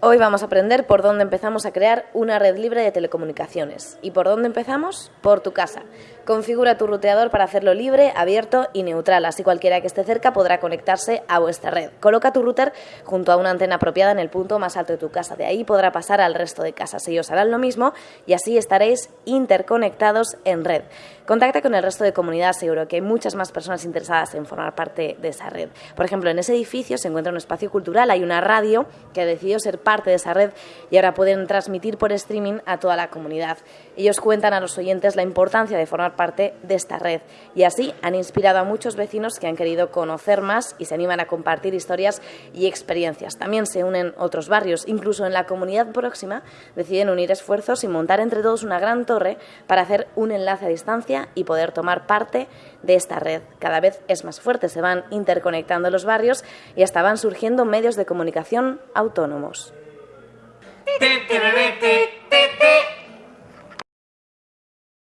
Hoy vamos a aprender por dónde empezamos a crear una red libre de telecomunicaciones. ¿Y por dónde empezamos? Por tu casa. Configura tu ruteador para hacerlo libre, abierto y neutral, así cualquiera que esté cerca podrá conectarse a vuestra red. Coloca tu router junto a una antena apropiada en el punto más alto de tu casa. De ahí podrá pasar al resto de casas. Ellos harán lo mismo y así estaréis interconectados en red. Contacta con el resto de comunidad, seguro que hay muchas más personas interesadas en formar parte de esa red. Por ejemplo, en ese edificio se encuentra un espacio cultural, hay una radio que ha decidido ser parte de esa red y ahora pueden transmitir por streaming a toda la comunidad. Ellos cuentan a los oyentes la importancia de formar parte de esta red y así han inspirado a muchos vecinos que han querido conocer más y se animan a compartir historias y experiencias. También se unen otros barrios, incluso en la comunidad próxima deciden unir esfuerzos y montar entre todos una gran torre para hacer un enlace a distancia y poder tomar parte de esta red. Cada vez es más fuerte, se van interconectando los barrios y hasta van surgiendo medios de comunicación autónomos.